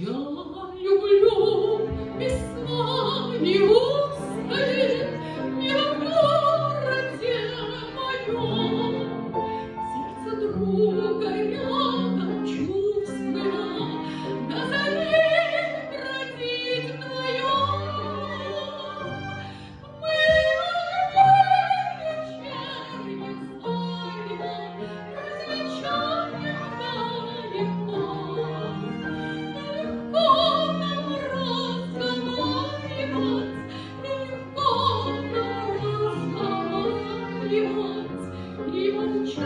Yo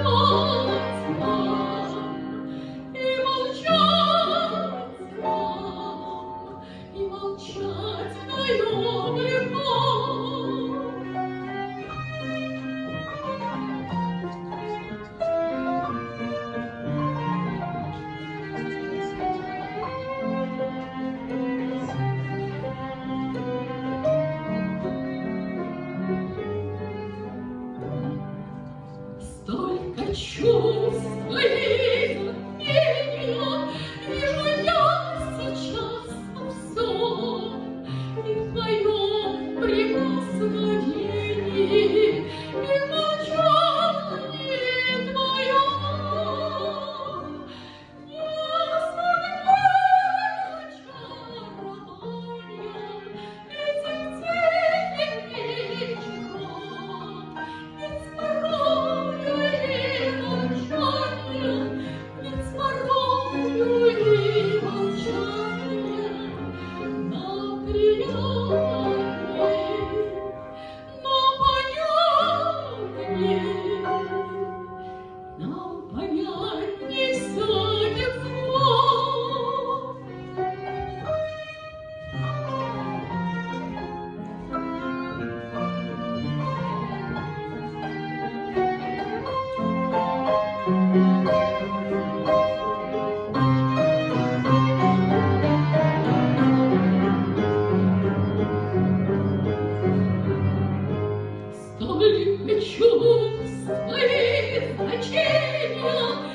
Oh. choose столь чувств и значения